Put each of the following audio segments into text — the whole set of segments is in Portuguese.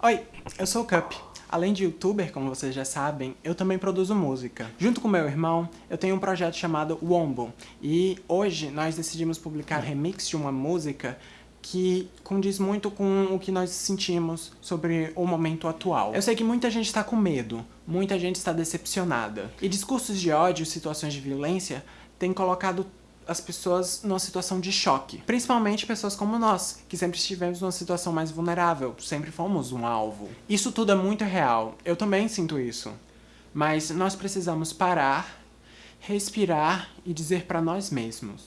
Oi, eu sou o Cup. Além de youtuber, como vocês já sabem, eu também produzo música. Junto com meu irmão, eu tenho um projeto chamado Wombo, e hoje nós decidimos publicar remix de uma música que condiz muito com o que nós sentimos sobre o momento atual. Eu sei que muita gente está com medo, muita gente está decepcionada, e discursos de ódio situações de violência têm colocado as pessoas numa situação de choque. Principalmente pessoas como nós, que sempre estivemos numa situação mais vulnerável, sempre fomos um alvo. Isso tudo é muito real, eu também sinto isso. Mas nós precisamos parar, respirar e dizer para nós mesmos.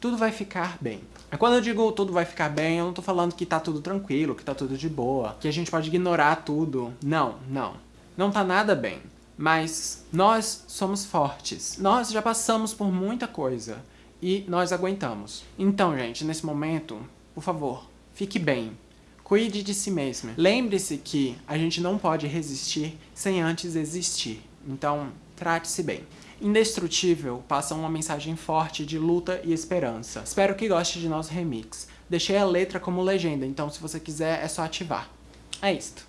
Tudo vai ficar bem. Quando eu digo tudo vai ficar bem, eu não tô falando que tá tudo tranquilo, que tá tudo de boa, que a gente pode ignorar tudo. Não, não. Não tá nada bem. Mas nós somos fortes. Nós já passamos por muita coisa e nós aguentamos. Então, gente, nesse momento, por favor, fique bem. Cuide de si mesmo. Lembre-se que a gente não pode resistir sem antes existir. Então, trate-se bem. Indestrutível passa uma mensagem forte de luta e esperança. Espero que goste de nosso remix. Deixei a letra como legenda, então se você quiser é só ativar. É isto.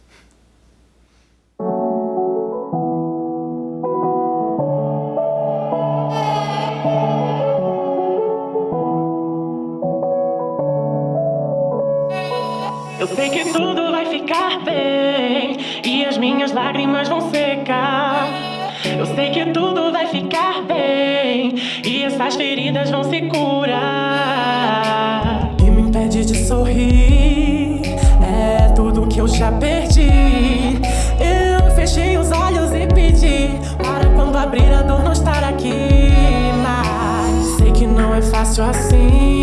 Eu sei que tudo vai ficar bem e as minhas lágrimas vão secar. Eu sei que tudo vai ficar bem e essas feridas vão se curar. Que me impede de sorrir é tudo que eu já perdi. Eu fechei os olhos e pedi para quando abrir a dor não estar aqui. Mas sei que não é fácil assim,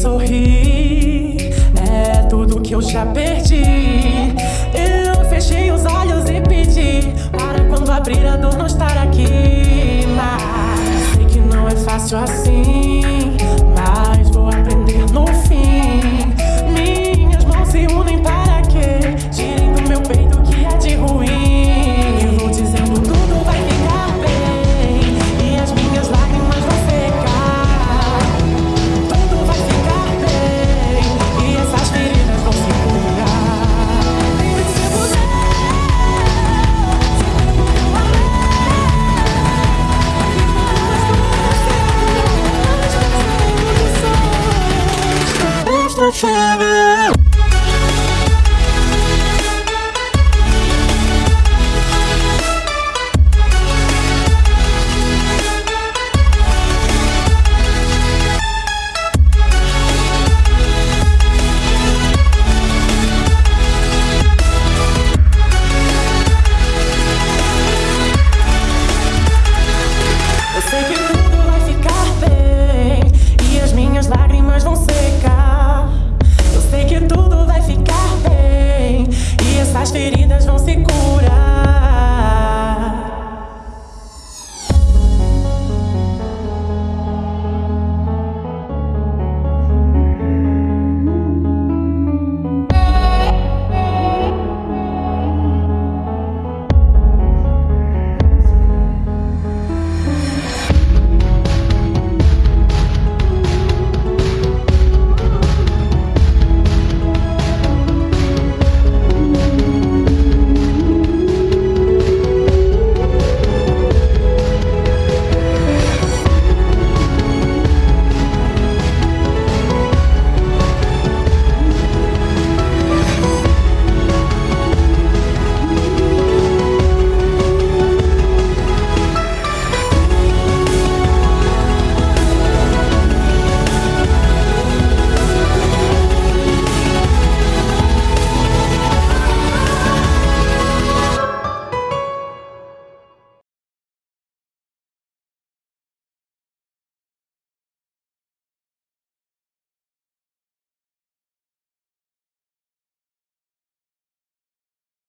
sorrir é tudo que eu já perdi. Eu fechei os olhos e pedi para quando abrir a dor não estar aqui. Mas sei que não é fácil assim,